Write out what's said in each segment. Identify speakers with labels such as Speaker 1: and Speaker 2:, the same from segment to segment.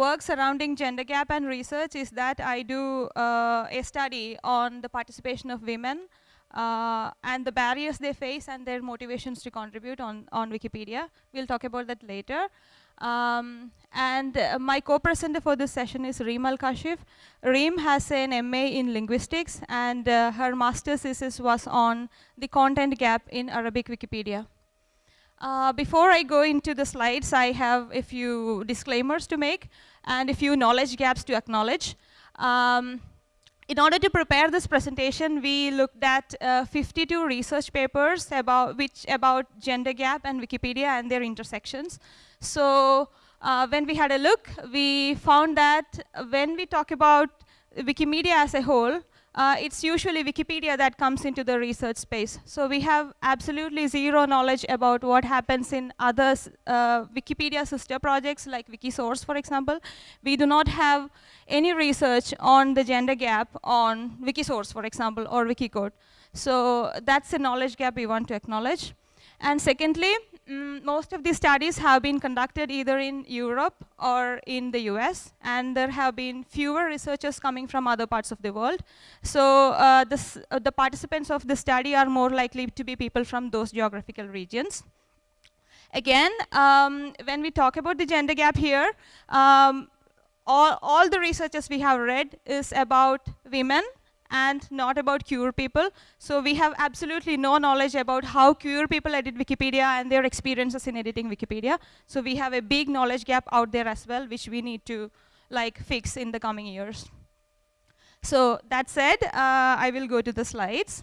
Speaker 1: work surrounding gender gap and research is that I do uh, a study on the participation of women uh, and the barriers they face and their motivations to contribute on, on Wikipedia. We'll talk about that later. Um, and uh, my co-presenter for this session is Reem Al-Kashif. Reem has an MA in linguistics and uh, her master's thesis was on the content gap in Arabic Wikipedia. Uh, before I go into the slides, I have a few disclaimers to make and a few knowledge gaps to acknowledge. Um, in order to prepare this presentation, we looked at uh, 52 research papers about which about gender gap and Wikipedia and their intersections. So uh, when we had a look, we found that when we talk about Wikimedia as a whole, uh, it's usually Wikipedia that comes into the research space. So we have absolutely zero knowledge about what happens in other uh, Wikipedia sister projects like Wikisource, for example. We do not have any research on the gender gap on Wikisource, for example, or Wikiquote. So that's a knowledge gap we want to acknowledge. And secondly, mm, most of these studies have been conducted either in Europe or in the US, and there have been fewer researchers coming from other parts of the world. So uh, this, uh, the participants of the study are more likely to be people from those geographical regions. Again, um, when we talk about the gender gap here, um, all, all the researches we have read is about women and not about queer people. So we have absolutely no knowledge about how queer people edit Wikipedia and their experiences in editing Wikipedia. So we have a big knowledge gap out there as well, which we need to like fix in the coming years. So that said, uh, I will go to the slides.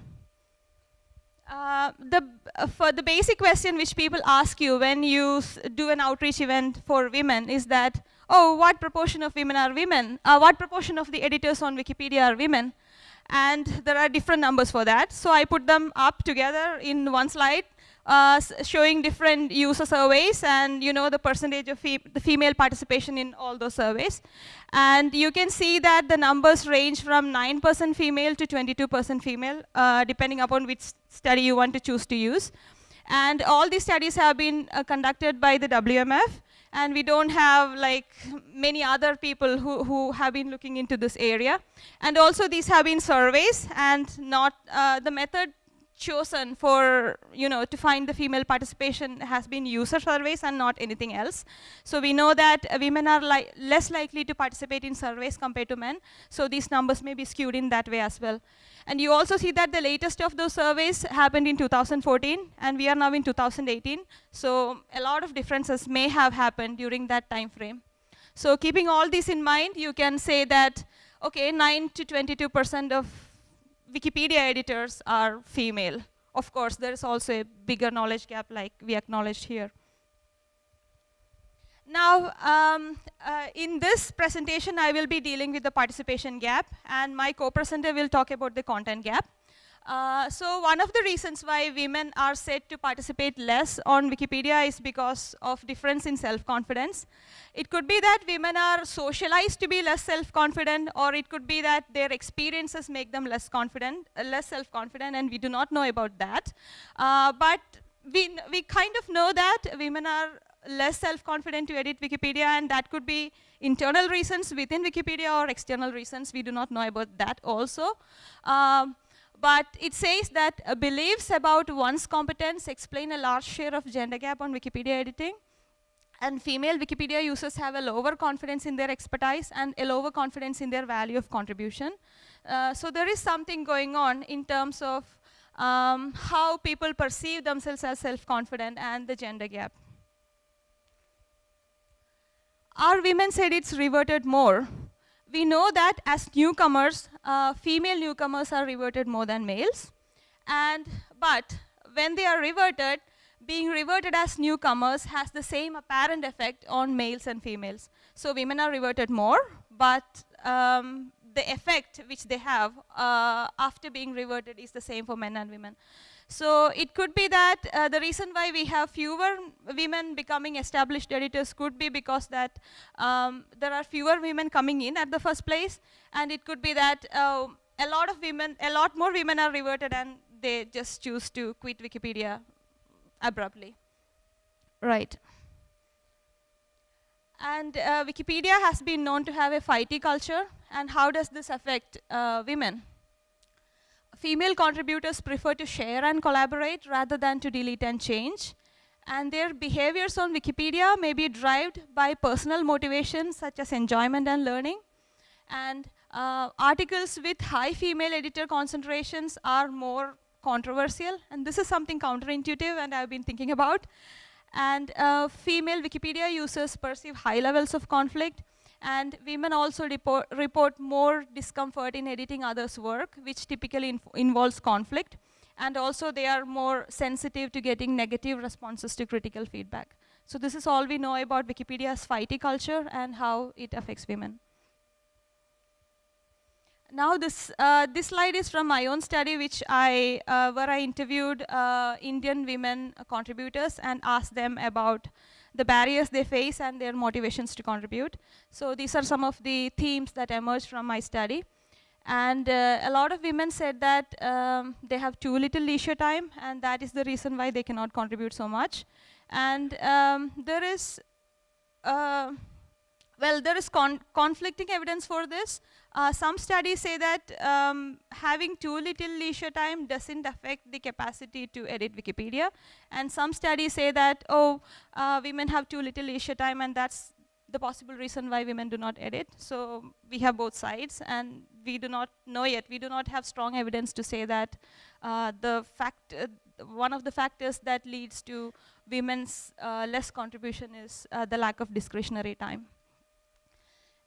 Speaker 1: Uh, the, uh, for the basic question which people ask you when you do an outreach event for women is that, oh, what proportion of women are women? Uh, what proportion of the editors on Wikipedia are women? And there are different numbers for that. So I put them up together in one slide, uh, showing different user surveys and you know the percentage of fe the female participation in all those surveys. And you can see that the numbers range from 9% female to 22% female, uh, depending upon which study you want to choose to use. And all these studies have been uh, conducted by the WMF and we don't have like many other people who, who have been looking into this area. And also these have been surveys and not uh, the method chosen for, you know, to find the female participation has been user surveys and not anything else. So we know that uh, women are li less likely to participate in surveys compared to men. So these numbers may be skewed in that way as well. And you also see that the latest of those surveys happened in 2014, and we are now in 2018. So a lot of differences may have happened during that time frame. So keeping all this in mind, you can say that, okay, 9 to 22% of Wikipedia editors are female. Of course, there is also a bigger knowledge gap like we acknowledged here. Now, um, uh, in this presentation, I will be dealing with the participation gap, and my co-presenter will talk about the content gap. Uh, so one of the reasons why women are said to participate less on Wikipedia is because of difference in self-confidence. It could be that women are socialized to be less self-confident, or it could be that their experiences make them less confident, uh, less self-confident, and we do not know about that. Uh, but we, we kind of know that women are less self-confident to edit Wikipedia, and that could be internal reasons within Wikipedia or external reasons. We do not know about that also. Um, but it says that uh, beliefs about one's competence explain a large share of gender gap on Wikipedia editing. And female Wikipedia users have a lower confidence in their expertise and a lower confidence in their value of contribution. Uh, so there is something going on in terms of um, how people perceive themselves as self-confident and the gender gap. Our women said it's reverted more we know that as newcomers, uh, female newcomers are reverted more than males. And, but when they are reverted, being reverted as newcomers has the same apparent effect on males and females. So women are reverted more, but um, the effect which they have uh, after being reverted is the same for men and women. So it could be that uh, the reason why we have fewer women becoming established editors could be because that um, there are fewer women coming in at the first place, and it could be that uh, a lot of women, a lot more women are reverted and they just choose to quit Wikipedia abruptly. Right. And uh, Wikipedia has been known to have a fighty culture. And how does this affect uh, women? Female contributors prefer to share and collaborate rather than to delete and change. And their behaviors on Wikipedia may be driven by personal motivations such as enjoyment and learning. And uh, articles with high female editor concentrations are more controversial. And this is something counterintuitive and I've been thinking about. And uh, female Wikipedia users perceive high levels of conflict. And women also report, report more discomfort in editing others' work, which typically involves conflict. And also they are more sensitive to getting negative responses to critical feedback. So this is all we know about Wikipedia's fighty culture and how it affects women. Now this, uh, this slide is from my own study which I, uh, where I interviewed uh, Indian women contributors and asked them about the barriers they face and their motivations to contribute. So these are some of the themes that emerged from my study. And uh, a lot of women said that um, they have too little leisure time and that is the reason why they cannot contribute so much. And um, there is, uh, well, there is con conflicting evidence for this. Uh, some studies say that um, having too little leisure time doesn't affect the capacity to edit Wikipedia. And some studies say that, oh, uh, women have too little leisure time and that's the possible reason why women do not edit. So we have both sides and we do not know yet. We do not have strong evidence to say that uh, the fact, uh, one of the factors that leads to women's uh, less contribution is uh, the lack of discretionary time.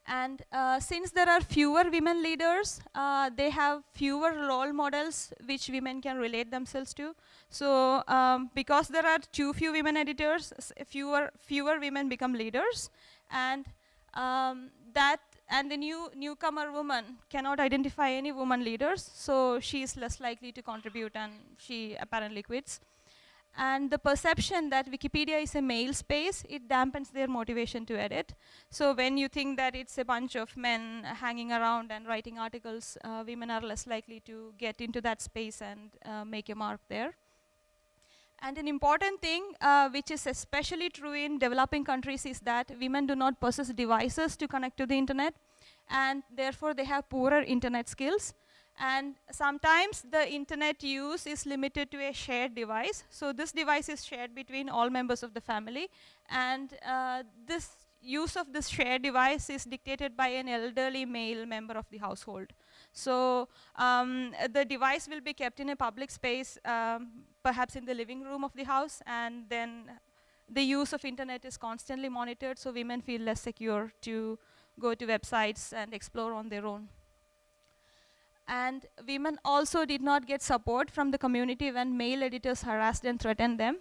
Speaker 1: And uh, since there are fewer women leaders, uh, they have fewer role models which women can relate themselves to. So um, because there are too few women editors, fewer, fewer women become leaders. And um, that and the new newcomer woman cannot identify any woman leaders, so she is less likely to contribute and she apparently quits. And the perception that Wikipedia is a male space, it dampens their motivation to edit. So when you think that it's a bunch of men hanging around and writing articles, uh, women are less likely to get into that space and uh, make a mark there. And an important thing, uh, which is especially true in developing countries, is that women do not possess devices to connect to the internet, and therefore they have poorer internet skills. And sometimes the internet use is limited to a shared device. So this device is shared between all members of the family. And uh, this use of this shared device is dictated by an elderly male member of the household. So um, the device will be kept in a public space, um, perhaps in the living room of the house, and then the use of internet is constantly monitored, so women feel less secure to go to websites and explore on their own. And women also did not get support from the community when male editors harassed and threatened them.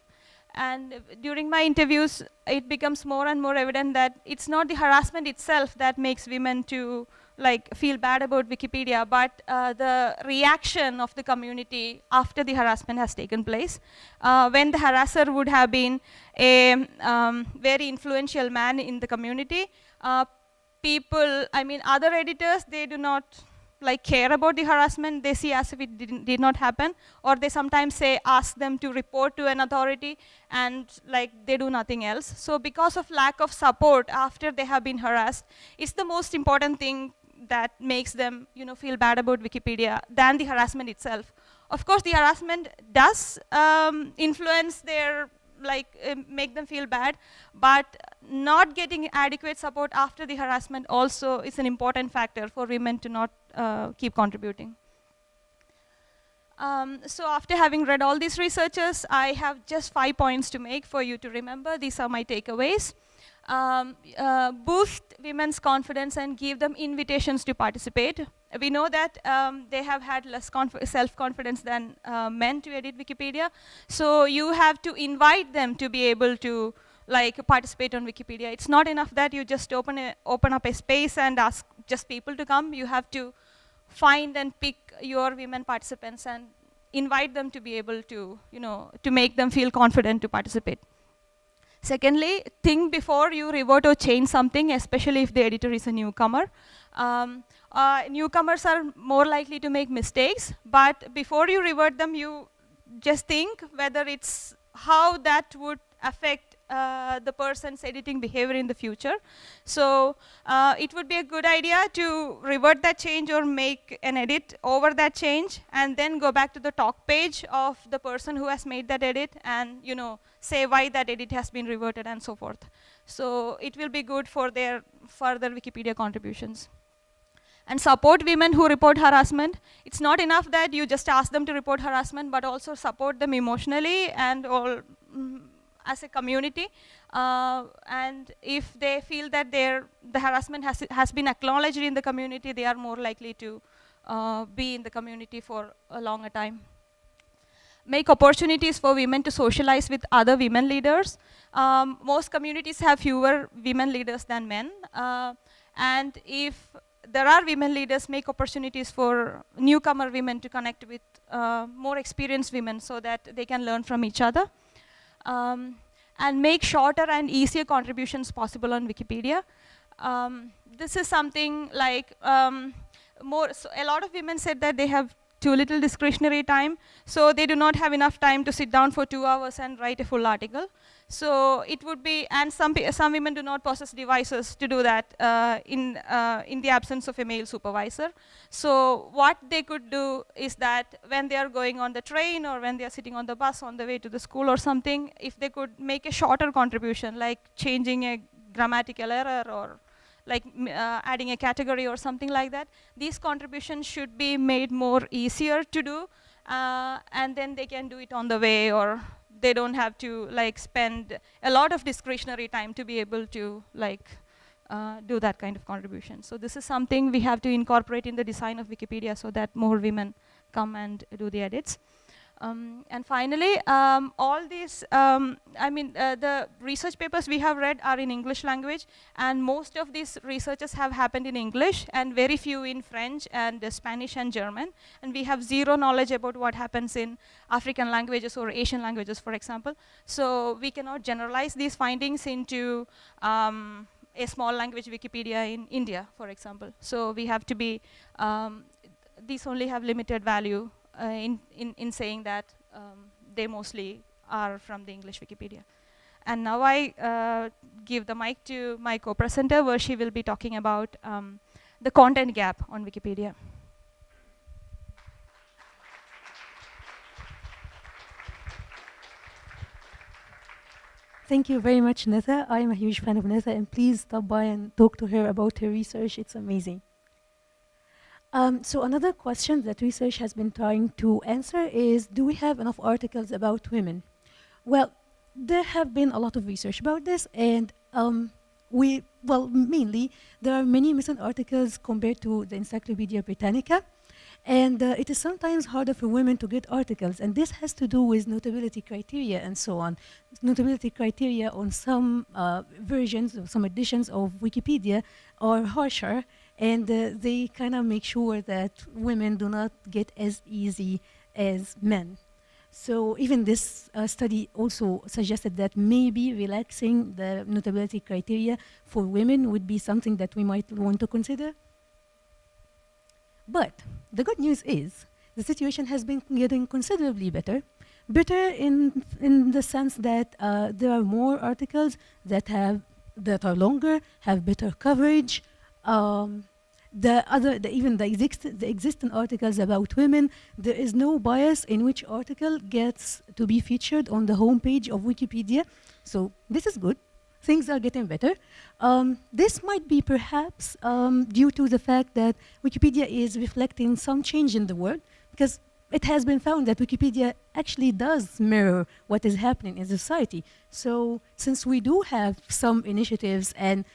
Speaker 1: And during my interviews, it becomes more and more evident that it's not the harassment itself that makes women to like feel bad about Wikipedia, but uh, the reaction of the community after the harassment has taken place. Uh, when the harasser would have been a um, very influential man in the community, uh, people, I mean, other editors, they do not like care about the harassment, they see as if it did not happen, or they sometimes say, ask them to report to an authority, and like they do nothing else. So because of lack of support after they have been harassed, it's the most important thing that makes them you know, feel bad about Wikipedia than the harassment itself. Of course, the harassment does um, influence their like uh, make them feel bad, but not getting adequate support after the harassment also is an important factor for women to not uh, keep contributing. Um, so after having read all these researches, I have just five points to make for you to remember. These are my takeaways. Um, uh, boost women's confidence and give them invitations to participate. We know that um, they have had less self-confidence than uh, men to edit Wikipedia. So you have to invite them to be able to like participate on Wikipedia. It's not enough that you just open, a, open up a space and ask just people to come. You have to find and pick your women participants and invite them to be able to, you know, to make them feel confident to participate. Secondly, think before you revert or change something, especially if the editor is a newcomer. Um, uh, newcomers are more likely to make mistakes, but before you revert them, you just think whether it's how that would affect uh, the person's editing behavior in the future. So uh, it would be a good idea to revert that change or make an edit over that change and then go back to the talk page of the person who has made that edit and you know say why that edit has been reverted and so forth. So it will be good for their further Wikipedia contributions and support women who report harassment. It's not enough that you just ask them to report harassment, but also support them emotionally and all mm, as a community. Uh, and if they feel that their, the harassment has, has been acknowledged in the community, they are more likely to uh, be in the community for a longer time. Make opportunities for women to socialize with other women leaders. Um, most communities have fewer women leaders than men. Uh, and if there are women leaders make opportunities for newcomer women to connect with uh, more experienced women so that they can learn from each other. Um, and make shorter and easier contributions possible on Wikipedia. Um, this is something like um, more, so a lot of women said that they have too little discretionary time, so they do not have enough time to sit down for two hours and write a full article. So it would be, and some, some women do not possess devices to do that uh, in, uh, in the absence of a male supervisor. So what they could do is that when they are going on the train or when they are sitting on the bus on the way to the school or something, if they could make a shorter contribution, like changing a grammatical error or like uh, adding a category or something like that, these contributions should be made more easier to do, uh, and then they can do it on the way or they don't have to like spend a lot of discretionary time to be able to like uh, do that kind of contribution. So this is something we have to incorporate in the design of Wikipedia so that more women come and do the edits. Um, and finally, um, all these, um, I mean, uh, the research papers we have read are in English language, and most of these researches have happened in English, and very few in French and uh, Spanish and German. And we have zero knowledge about what happens in African languages or Asian languages, for example. So we cannot generalize these findings into um, a small language Wikipedia in India, for example. So we have to be, um, these only have limited value uh, in, in, in saying that um, they mostly are from the English Wikipedia. And now I uh, give the mic to my co-presenter where she will be talking about um, the content gap on Wikipedia.
Speaker 2: Thank you very much, Netha. I am a huge fan of Netha, and please stop by and talk to her about her research. It's amazing. Um, so another question that research has been trying to answer is, do we have enough articles about women? Well, there have been a lot of research about this, and um, we, well, mainly, there are many missing articles compared to the Encyclopedia Britannica, and uh, it is sometimes harder for women to get articles, and this has to do with notability criteria and so on. Notability criteria on some uh, versions, some editions of Wikipedia are harsher, and uh, they kind of make sure that women do not get as easy as men. So even this uh, study also suggested that maybe relaxing the notability criteria for women would be something that we might want to consider. But the good news is the situation has been getting considerably better. Better in, in the sense that uh, there are more articles that have that are longer, have better coverage, um, the other, the, even the, exist the existing articles about women, there is no bias in which article gets to be featured on the homepage of Wikipedia. So this is good. Things are getting better. Um, this might be perhaps um, due to the fact that Wikipedia is reflecting some change in the world, because it has been found that Wikipedia actually does mirror what is happening in society. So since we do have some initiatives and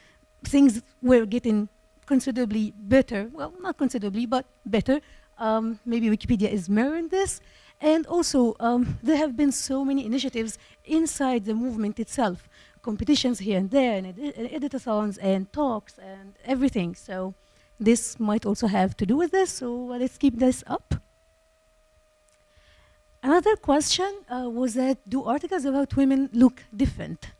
Speaker 2: things were getting considerably better, well, not considerably, but better. Um, maybe Wikipedia is mirroring this. And also, um, there have been so many initiatives inside the movement itself, competitions here and there, and, and editathons, and talks, and everything. So this might also have to do with this, so let's keep this up. Another question uh, was that do articles about women look different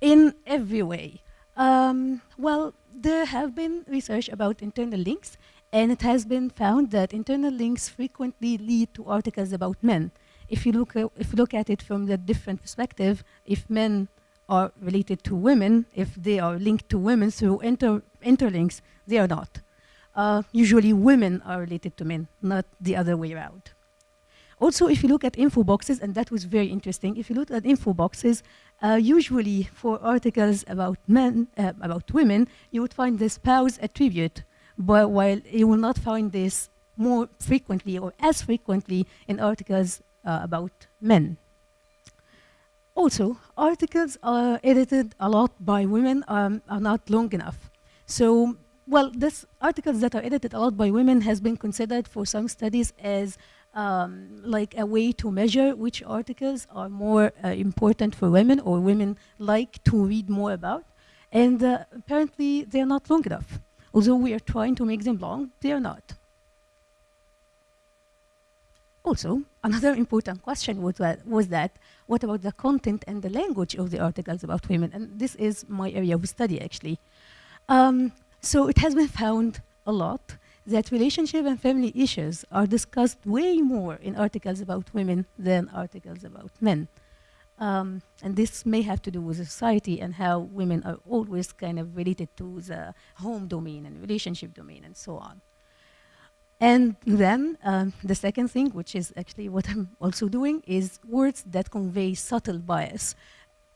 Speaker 2: in every way? Um, well, there have been research about internal links, and it has been found that internal links frequently lead to articles about men. If you look, at, if you look at it from the different perspective, if men are related to women, if they are linked to women through inter interlinks, they are not. Uh, usually women are related to men, not the other way around. Also, if you look at info boxes, and that was very interesting, if you look at info boxes, uh, usually for articles about men, uh, about women, you would find the spouse attribute, but while you will not find this more frequently or as frequently in articles uh, about men. Also, articles are edited a lot by women um, are not long enough. So, well, this articles that are edited a lot by women has been considered for some studies as um, like a way to measure which articles are more uh, important for women or women like to read more about. And uh, apparently they're not long enough. Although we are trying to make them long, they are not. Also, another important question was that, was that, what about the content and the language of the articles about women? And this is my area of study, actually. Um, so it has been found a lot that relationship and family issues are discussed way more in articles about women than articles about men. Um, and this may have to do with society and how women are always kind of related to the home domain and relationship domain and so on. And then um, the second thing, which is actually what I'm also doing, is words that convey subtle bias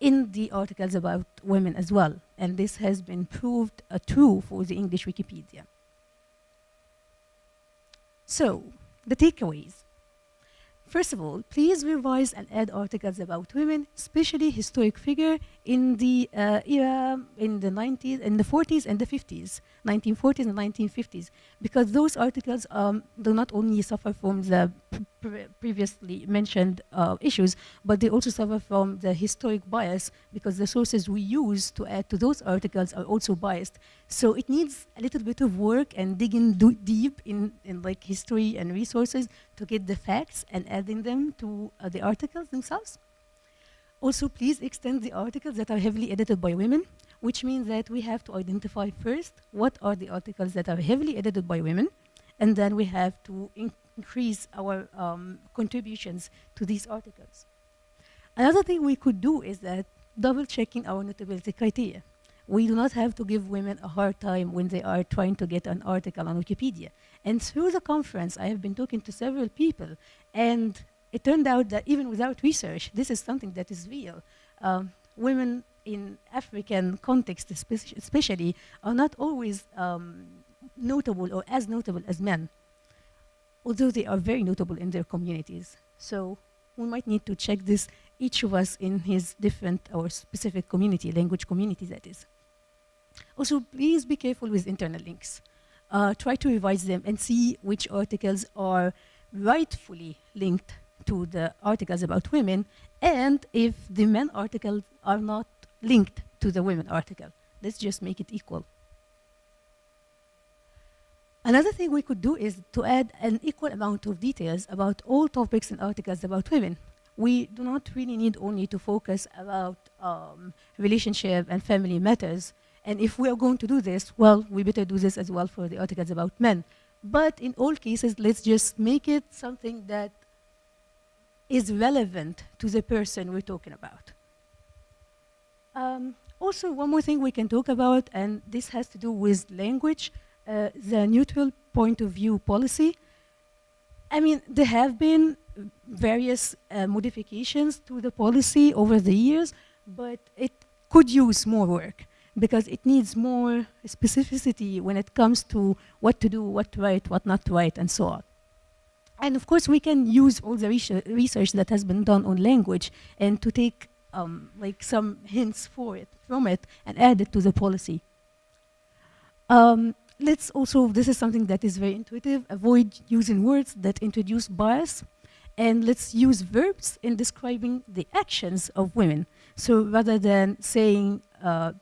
Speaker 2: in the articles about women as well. And this has been proved uh, true for the English Wikipedia. So, the takeaways. First of all, please revise and add articles about women, especially historic figure in the uh, era in the 90s, in the 40s and the 50s, 1940s and 1950s, because those articles um, do not only suffer from the pre previously mentioned uh, issues, but they also suffer from the historic bias because the sources we use to add to those articles are also biased. So it needs a little bit of work and digging deep in, in like history and resources to get the facts and adding them to uh, the articles themselves. Also, please extend the articles that are heavily edited by women, which means that we have to identify first what are the articles that are heavily edited by women, and then we have to increase our um, contributions to these articles. Another thing we could do is that double checking our notability criteria. We do not have to give women a hard time when they are trying to get an article on Wikipedia. And through the conference, I have been talking to several people, and it turned out that even without research, this is something that is real. Um, women in African context, especially, are not always um, notable or as notable as men although they are very notable in their communities. So we might need to check this, each of us in his different or specific community, language community that is. Also, please be careful with internal links. Uh, try to revise them and see which articles are rightfully linked to the articles about women and if the men articles are not linked to the women article. Let's just make it equal. Another thing we could do is to add an equal amount of details about all topics and articles about women. We do not really need only to focus about um, relationship and family matters. And if we are going to do this, well, we better do this as well for the articles about men. But in all cases, let's just make it something that is relevant to the person we're talking about. Um, also, one more thing we can talk about, and this has to do with language. Uh, the neutral point of view policy, I mean, there have been various uh, modifications to the policy over the years, but it could use more work because it needs more specificity when it comes to what to do, what to write, what not to write, and so on. And of course, we can use all the research that has been done on language and to take um, like some hints for it, from it, and add it to the policy. Um, let's also, this is something that is very intuitive, avoid using words that introduce bias, and let's use verbs in describing the actions of women. So rather than saying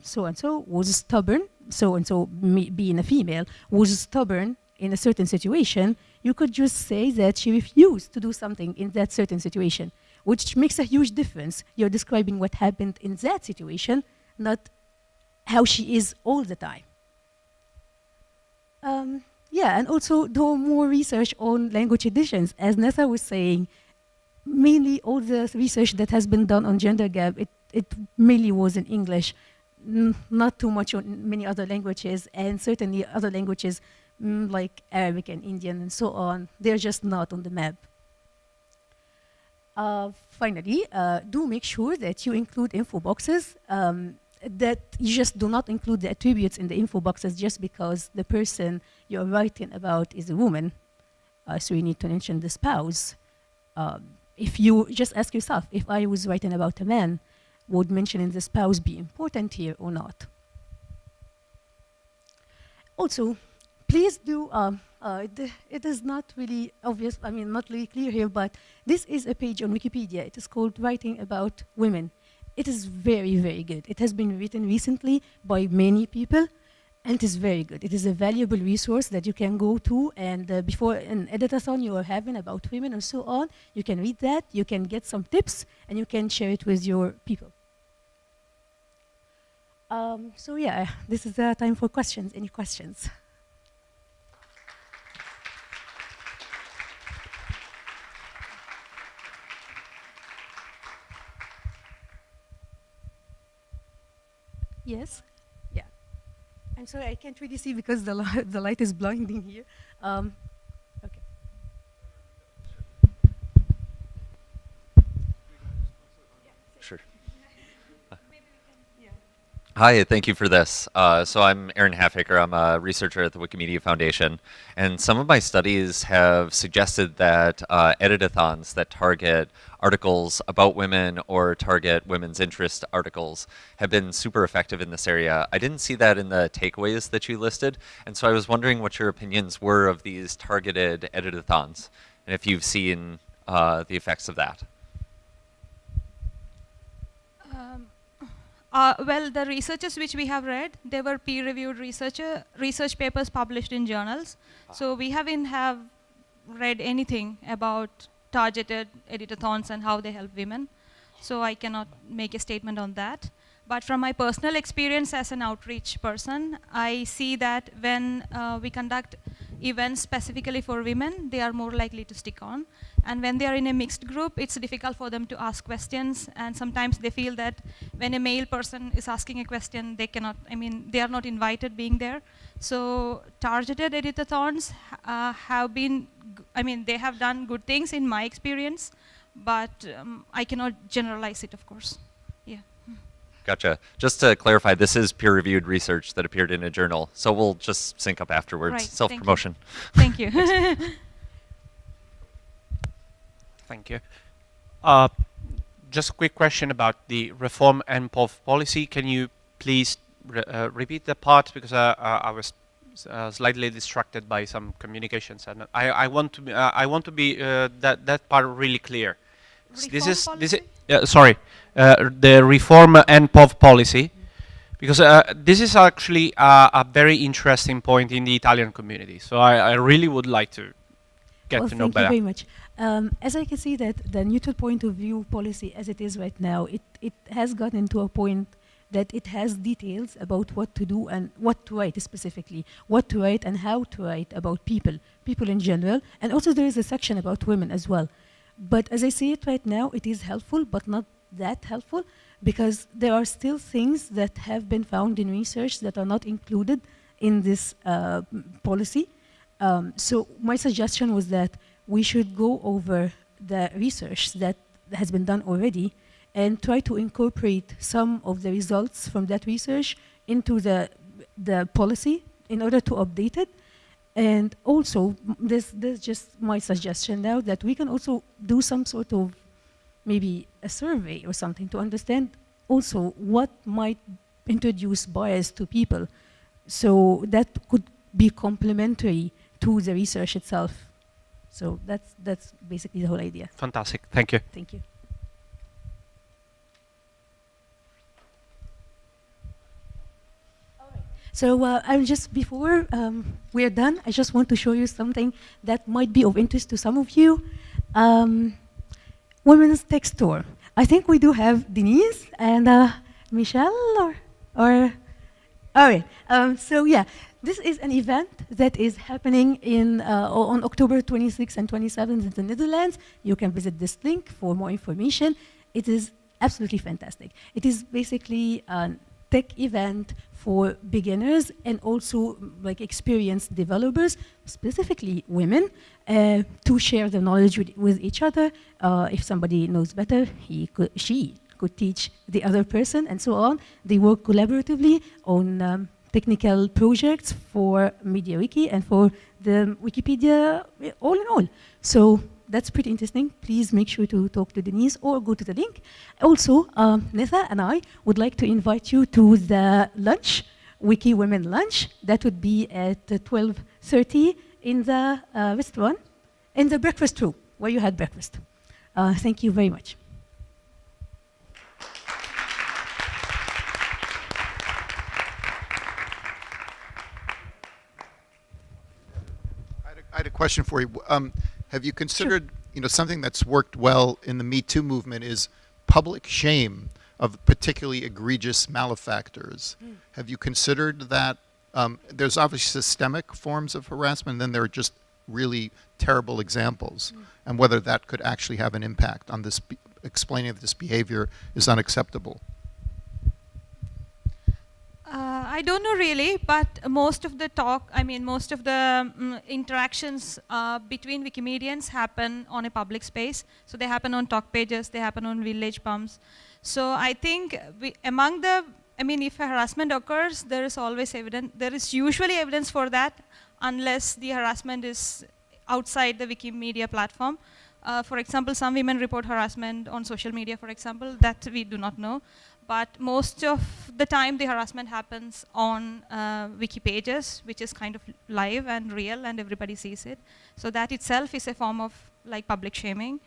Speaker 2: so-and-so uh, was stubborn, so-and-so being a female, was stubborn in a certain situation, you could just say that she refused to do something in that certain situation, which makes a huge difference. You're describing what happened in that situation, not how she is all the time. Um, yeah, and also do more research on language editions. As Netha was saying, mainly all the research that has been done on gender gap, it it mainly was in English, not too much on many other languages, and certainly other languages mm, like Arabic and Indian and so on, they're just not on the map. Uh, finally, uh, do make sure that you include info boxes. Um, that you just do not include the attributes in the info boxes just because the person you're writing about is a woman. Uh, so you need to mention the spouse. Um, if you just ask yourself, if I was writing about a man, would mentioning the spouse be important here or not? Also, please do, um, uh, it, it is not really obvious, I mean, not really clear here, but this is a page on Wikipedia. It is called Writing About Women. It is very, very good. It has been written recently by many people, and it is very good. It is a valuable resource that you can go to, and uh, before an editathon you are having about women and so on, you can read that, you can get some tips, and you can share it with your people. Um, so yeah, this is the time for questions. Any questions? Yes. Yeah. I'm sorry, I can't really see because the, li- the light is blinding here. Um, okay.
Speaker 3: Sure. Hi, thank you for this. Uh, so I'm Aaron Halfaker. I'm a researcher at the Wikimedia Foundation, and some of my studies have suggested that uh, editathons that target articles about women or target women's interest articles have been super effective in this area. I didn't see that in the takeaways that you listed, and so I was wondering what your opinions were of these targeted editathons, and if you've seen uh, the effects of that.
Speaker 1: Um, uh, well, the researches which we have read, they were peer-reviewed researcher research papers published in journals. So we haven't have read anything about targeted editathons and how they help women. So I cannot make a statement on that. But from my personal experience as an outreach person, I see that when uh, we conduct events specifically for women, they are more likely to stick on. And when they are in a mixed group, it's difficult for them to ask questions. And sometimes they feel that when a male person is asking a question, they cannot, I mean, they are not invited being there. So targeted editathons uh, have been, I mean, they have done good things in my experience, but um, I cannot generalize it, of course. Yeah.
Speaker 3: Gotcha. Just to clarify, this is peer-reviewed research that appeared in a journal, so we'll just sync up afterwards.
Speaker 1: Right.
Speaker 3: Self-promotion.
Speaker 1: Thank you.
Speaker 4: Thank you. Uh, Just a quick question about the reform and policy. Can you please re- uh, repeat the part because uh, uh, I was uh, slightly distracted by some communications, and I, I want to be, uh, I want to be uh, that that part really clear. S- this
Speaker 1: Reform
Speaker 4: is this is uh, sorry uh, the reform and POV policy because uh, this is actually uh, a very interesting point in the Italian community. So I, I really would like to get
Speaker 2: well,
Speaker 4: to know
Speaker 2: thank
Speaker 4: better.
Speaker 2: you very much. Um, as I can see that the neutral point of view policy as it is right now, it, it has gotten to a point that it has details about what to do and what to write specifically, what to write and how to write about people, people in general. And also there is a section about women as well. But as I see it right now, it is helpful, but not that helpful because there are still things that have been found in research that are not included in this uh, policy. Um, so my suggestion was that we should go over the research that has been done already and try to incorporate some of the results from that research into the the policy in order to update it. And also, this this is just my suggestion now that we can also do some sort of maybe a survey or something to understand also what might introduce bias to people. So that could be complementary to the research itself. So that's that's basically the whole idea.
Speaker 4: Fantastic. Thank you.
Speaker 2: Thank you. So uh, I'm just before um, we're done, I just want to show you something that might be of interest to some of you. Um, women's tech store. I think we do have Denise and uh, Michelle or or all right. Um, so yeah, this is an event that is happening in uh, on October 26th and 27th in the Netherlands. You can visit this link for more information. It is absolutely fantastic. It is basically tech event for beginners and also like experienced developers, specifically women, uh, to share the knowledge with, with each other. Uh, if somebody knows better, he could, she could teach the other person and so on. They work collaboratively on um, technical projects for MediaWiki and for the Wikipedia all in all. So that's pretty interesting. Please make sure to talk to Denise or go to the link. Also, um, Netha and I would like to invite you to the lunch, Wiki Women Lunch. That would be at 12.30 in the uh, restaurant, in the breakfast room, where you had breakfast. Uh, thank you very much.
Speaker 5: I had had a question for you. Um, have you considered, you know, something that's worked well in the Me Too movement is public shame of particularly egregious malefactors. Have you considered that? Um, there's obviously systemic forms of harassment, and then there are just really terrible examples, and whether that could actually have an impact on this, explaining that this behavior is unacceptable.
Speaker 1: Uh, I don't know really, but most of the talk, I mean, most of the mm, interactions uh, between Wikimedians happen on a public space. So they happen on talk pages, they happen on village pumps. So I think we, among the, I mean, if harassment occurs, there is always evidence, there is usually evidence for that unless the harassment is outside the Wikimedia platform. Uh, for example, some women report harassment on social media, for example, that we do not know but most of the time the harassment happens on uh, wiki pages, which is kind of live and real and everybody sees it. So that itself is a form of like public shaming,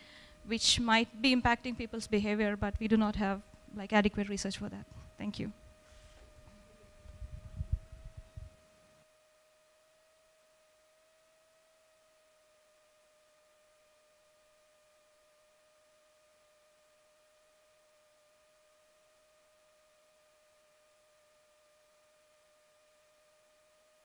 Speaker 1: which might be impacting people's behavior, but we do not have like adequate research for that. Thank you.